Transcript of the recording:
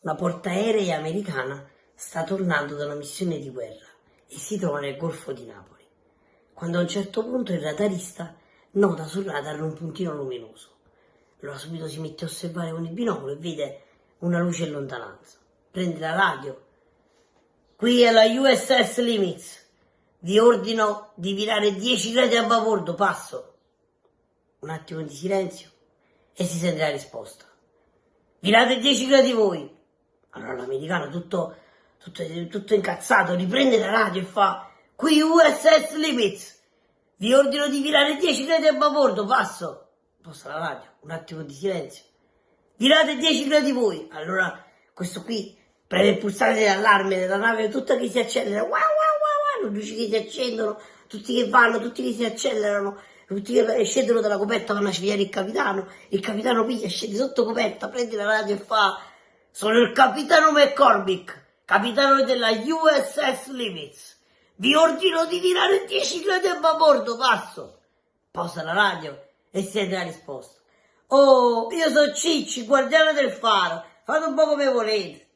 una portaerei americana sta tornando da una missione di guerra e si trova nel Golfo di Napoli, quando a un certo punto il radarista nota sul radar un puntino luminoso. Allora subito si mette a osservare con il binocolo e vede una luce in lontananza. Prende la radio. Qui è la USS Limits. Vi ordino di virare 10 gradi a babordo, passo. Un attimo di silenzio e si sente la risposta. Virate 10 gradi voi. Allora l'americano tutto, tutto, tutto incazzato riprende la radio e fa Qui USS Limits. Vi ordino di virare 10 gradi a babordo, passo. Posta la radio, un attimo di silenzio. Virate 10 gradi voi. Allora questo qui preme il pulsante dell'allarme della nave tutta che si accelera. Wow, wow, wow, wow. Luci che si accendono, tutti che vanno, tutti che si accelerano. Tutti che scendono dalla coperta vanno a sviare il capitano. Il capitano piglia, scende sotto coperta, prende la radio e fa sono il capitano McCormick, capitano della USS Limits. Vi ordino di virare 10 gradi a babordo, passo. Posa la radio e sente la risposta. Oh, io sono Cicci, guardiano del faro, fate un po' come volete.